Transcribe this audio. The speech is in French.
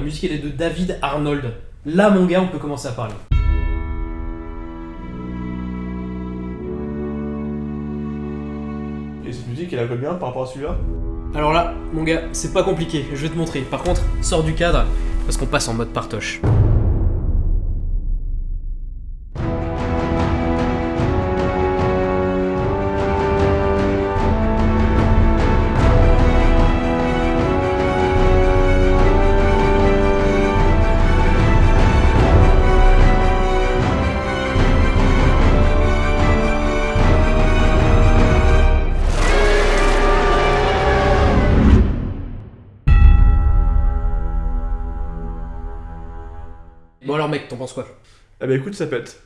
La musique elle est de David Arnold. Là mon gars, on peut commencer à parler. Et cette musique, elle a combien par rapport à celui-là? Alors là, mon gars, c'est pas compliqué, je vais te montrer. Par contre, sors du cadre, parce qu'on passe en mode partoche. Bon alors mec, t'en penses quoi? Ah bah écoute, ça pète.